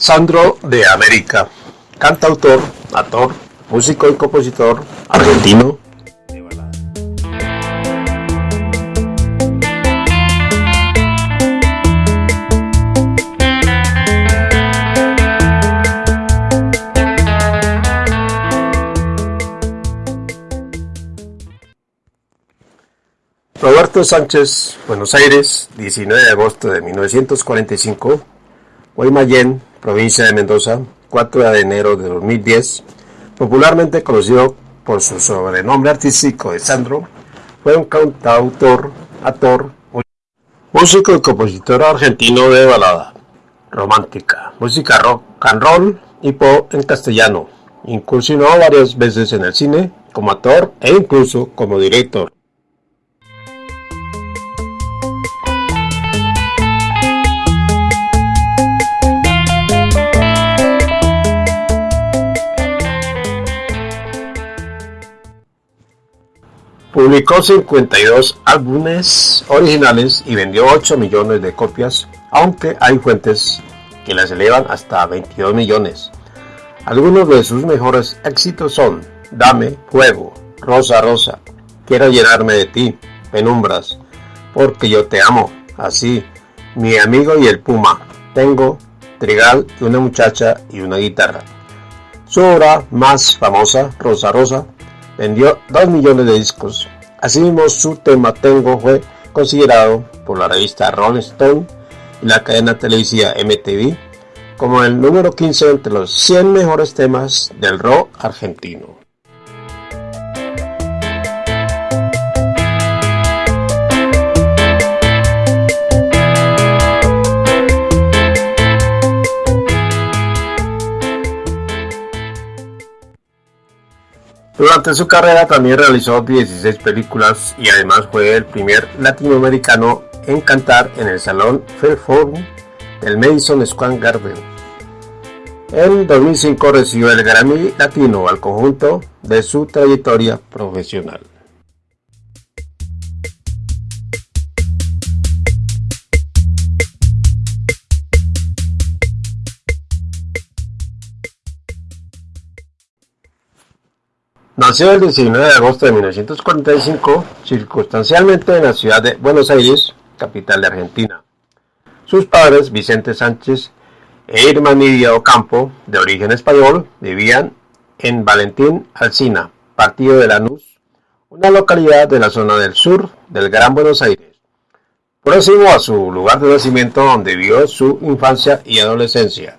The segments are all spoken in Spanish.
Sandro de América, cantautor, actor, músico y compositor argentino. Roberto Sánchez, Buenos Aires, 19 de agosto de 1945, Guaymallén, provincia de Mendoza, 4 de enero de 2010, popularmente conocido por su sobrenombre artístico de Sandro, fue un cantautor, actor, músico y compositor argentino de balada, romántica, música rock and roll y pop en castellano. Incursionó varias veces en el cine como actor e incluso como director. Publicó 52 álbumes originales y vendió 8 millones de copias, aunque hay fuentes que las elevan hasta 22 millones. Algunos de sus mejores éxitos son Dame, Fuego, Rosa Rosa, Quiero llenarme de ti, Penumbras, Porque yo te amo, así, Mi amigo y el Puma, Tengo, Trigal y una muchacha y una guitarra. Su obra más famosa, Rosa Rosa, vendió 2 millones de discos. Asimismo, su tema Tengo fue considerado por la revista Rolling Stone y la cadena televisiva MTV como el número 15 entre los 100 mejores temas del rock argentino. Durante su carrera también realizó 16 películas y además fue el primer latinoamericano en cantar en el Salón Fairphone del Madison Square Garden. En 2005 recibió el Grammy Latino al conjunto de su trayectoria profesional. Nació el 19 de agosto de 1945, circunstancialmente en la ciudad de Buenos Aires, capital de Argentina. Sus padres, Vicente Sánchez e Irma Nidia Ocampo, de origen español, vivían en Valentín Alsina, partido de Lanús, una localidad de la zona del sur del Gran Buenos Aires, próximo a su lugar de nacimiento donde vivió su infancia y adolescencia.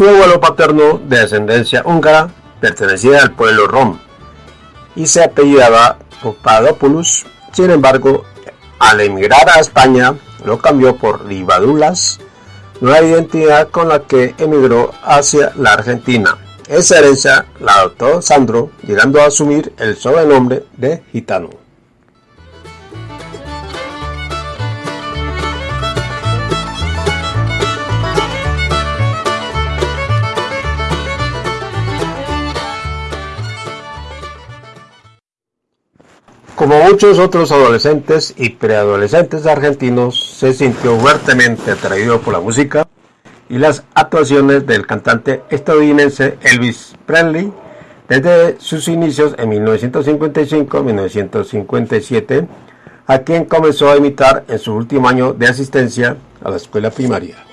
Su abuelo paterno, de ascendencia húngara, pertenecía al pueblo rom y se apellidaba Papadopoulos. Sin embargo, al emigrar a España, lo cambió por Rivadulas, nueva identidad con la que emigró hacia la Argentina. Esa herencia la adoptó Sandro, llegando a asumir el sobrenombre de gitano. Muchos otros adolescentes y preadolescentes argentinos, se sintió fuertemente atraído por la música y las actuaciones del cantante estadounidense Elvis Presley desde sus inicios en 1955-1957, a quien comenzó a imitar en su último año de asistencia a la escuela primaria.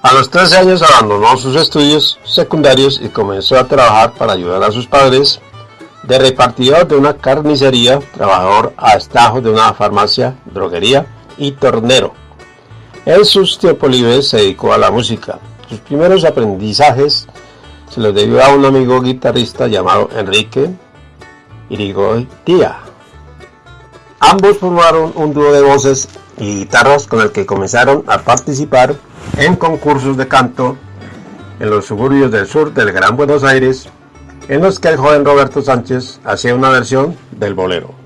A los 13 años abandonó sus estudios secundarios y comenzó a trabajar para ayudar a sus padres, de repartidor de una carnicería, trabajador a estajo de una farmacia, droguería y tornero. En sus tiempos libres se dedicó a la música. Sus primeros aprendizajes se los debió a un amigo guitarrista llamado Enrique Irigoyen. Ambos formaron un dúo de voces y guitarras con el que comenzaron a participar en concursos de canto en los suburbios del sur del Gran Buenos Aires, en los que el joven Roberto Sánchez hacía una versión del bolero.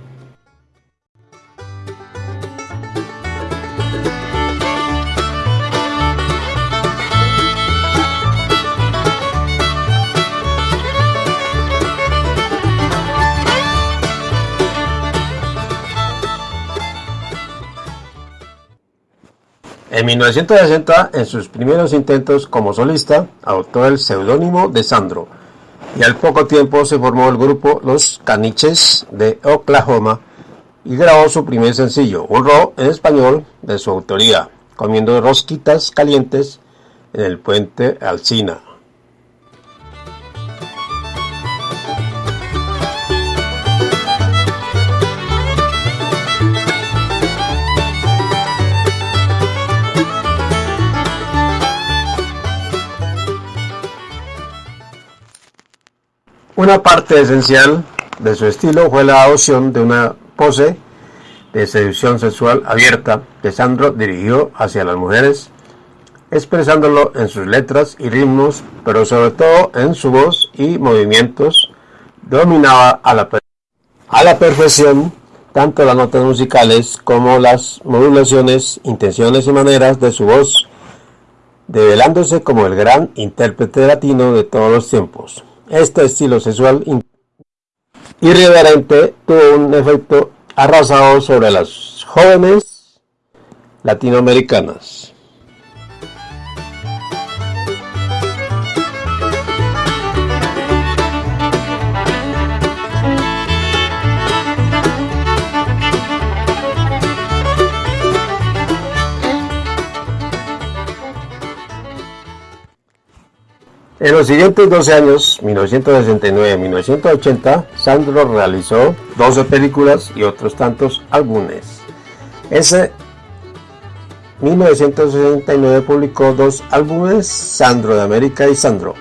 En 1960, en sus primeros intentos como solista, adoptó el seudónimo de Sandro, y al poco tiempo se formó el grupo Los Caniches de Oklahoma y grabó su primer sencillo, un en español de su autoría, comiendo rosquitas calientes en el puente Alcina. Una parte esencial de su estilo fue la adopción de una pose de seducción sexual abierta que Sandro dirigió hacia las mujeres, expresándolo en sus letras y ritmos, pero sobre todo en su voz y movimientos, dominaba a la, perfección tanto las notas musicales como las modulaciones, intenciones y maneras de su voz, develándose como el gran intérprete latino de todos los tiempos. Este estilo sexual irreverente tuvo un efecto arrasado sobre las jóvenes latinoamericanas. En los siguientes 12 años, 1969-1980, Sandro realizó 12 películas y otros tantos álbumes. Ese 1969 publicó dos álbumes, Sandro de América y Sandro,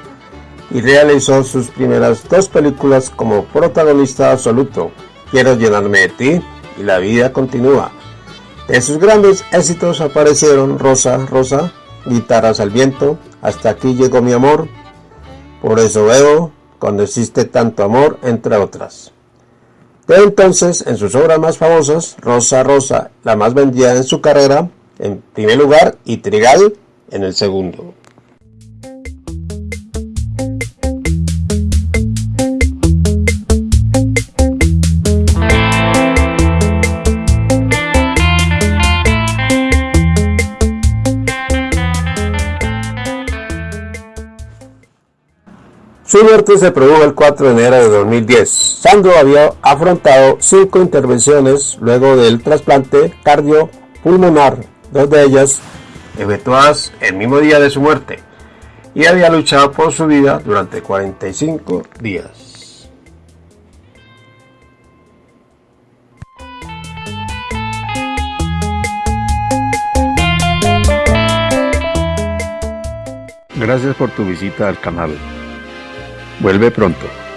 y realizó sus primeras dos películas como protagonista absoluto, Quiero llenarme de ti y La vida continúa. De sus grandes éxitos aparecieron Rosa, Rosa, Guitarras al viento, Hasta aquí llegó mi amor, por eso veo cuando existe tanto amor, entre otras. De entonces, en sus obras más famosas, Rosa Rosa, la más vendida en su carrera, en primer lugar, y Trigal en el segundo. Su muerte se produjo el 4 de enero de 2010. Sandro había afrontado cinco intervenciones luego del trasplante cardiopulmonar, dos de ellas efectuadas el mismo día de su muerte, y había luchado por su vida durante 45 días. Gracias por tu visita al canal. Vuelve pronto.